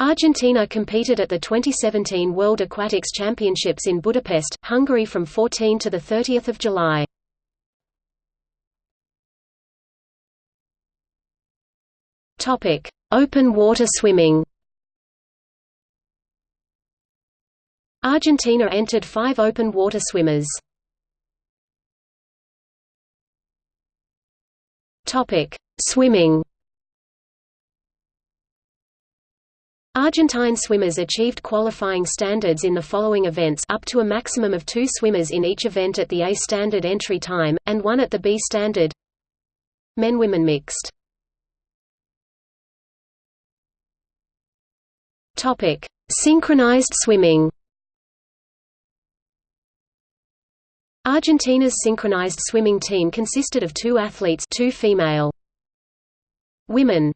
Argentina competed at the 2017 World Aquatics Championships in Budapest, Hungary from 14 to 30 July. Open water swimming Argentina entered five open water swimmers. Swimming Argentine swimmers achieved qualifying standards in the following events up to a maximum of two swimmers in each event at the A standard entry time, and one at the B standard. Men-women mixed. Synchronized swimming. Argentina's synchronized swimming team consisted of two athletes two female. Women